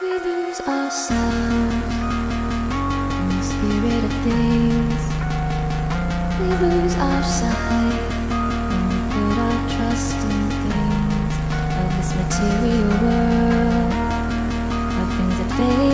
We lose ourselves in the spirit of things. We lose our sight when we put our trust in things of this material world, of things that fade.